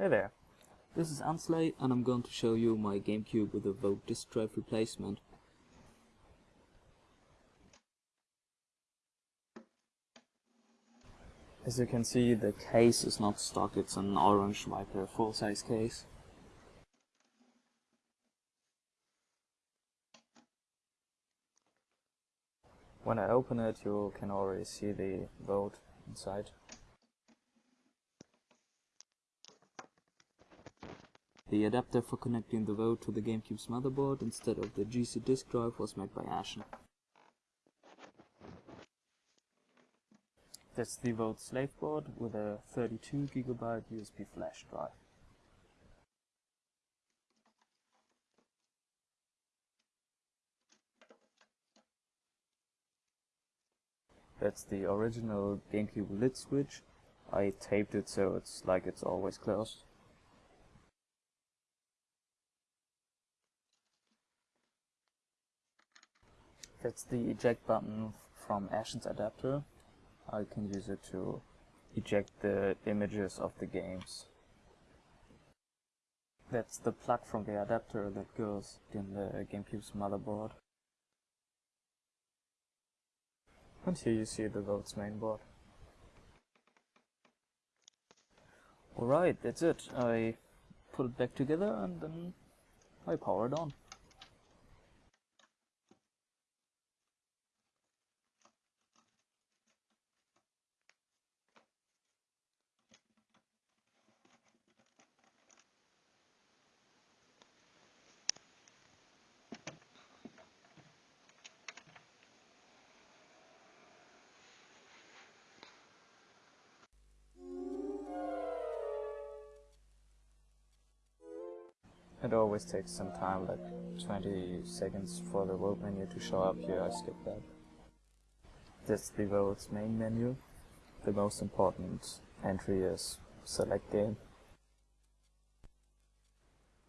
Hey there. This is Ansley and I'm going to show you my GameCube with a WODE disk drive replacement. As you can see the case is not stock, it's an orange Viper full size case. When I open it you can already see the WODE inside. The adapter for connecting the WODE to the GameCube's motherboard instead of the GC disk drive was made by Ashen. That's the WODE slave board with a 32GB USB flash drive. That's the original GameCube lid switch. I taped it so it's like it's always closed. That's the eject button from Ashen's adapter. I can use it to eject the images of the games. That's the plug from the adapter that goes in the GameCube's motherboard. And here you see the WODE's mainboard. Alright, that's it. I put it back together and then I power it on. It always takes some time, like 20 seconds for the WODE menu to show up here, I skip that. That's the WODE's main menu. The most important entry is select game.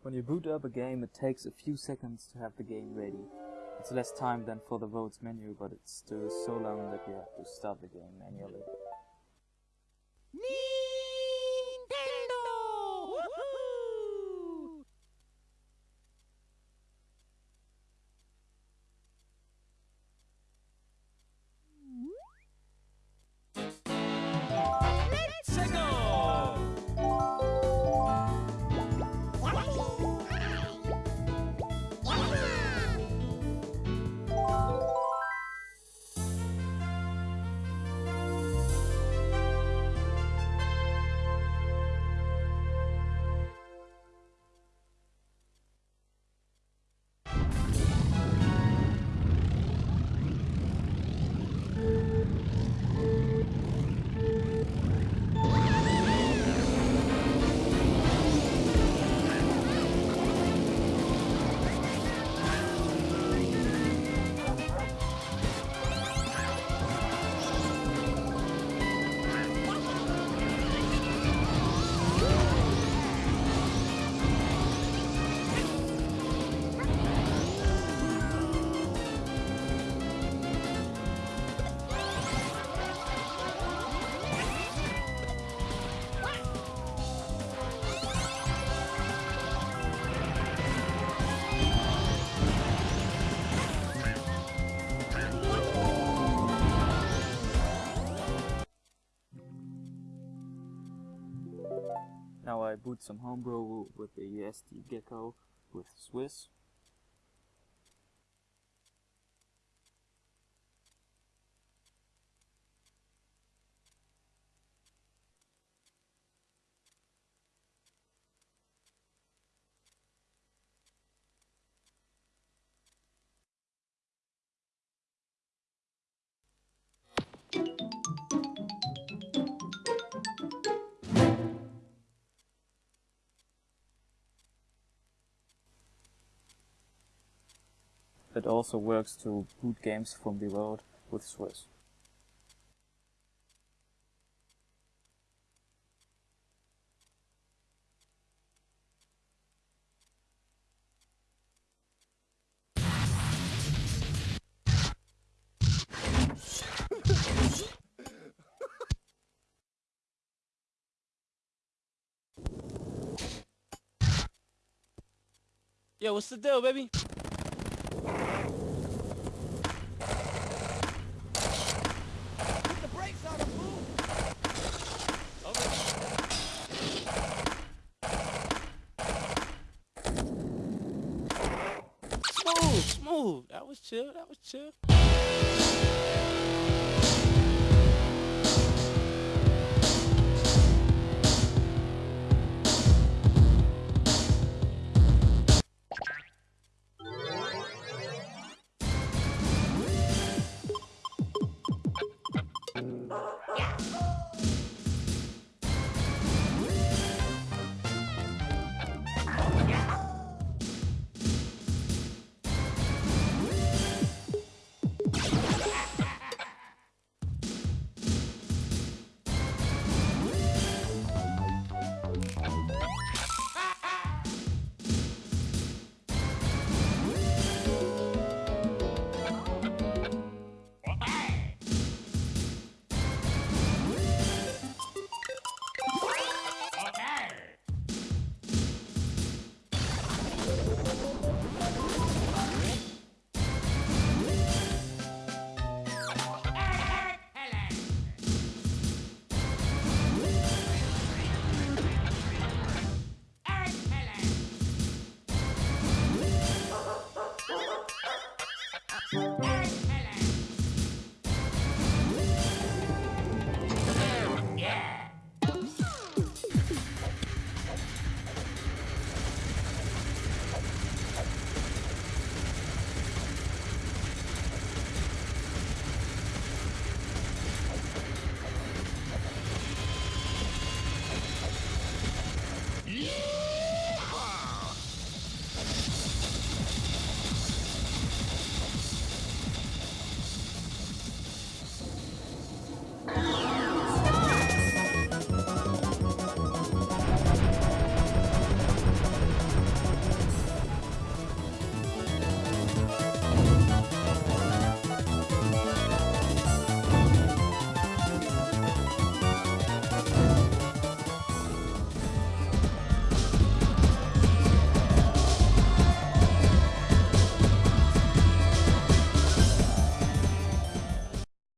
When you boot up a game it takes a few seconds to have the game ready. It's less time than for the WODE's menu, but it's still so long that you have to start the game manually. Now I boot some homebrew with the SD Gecko with Swiss. that also works to boot games from the world with Swiss. Yo, what's the deal, baby? That was chill. That was chill. Excellent!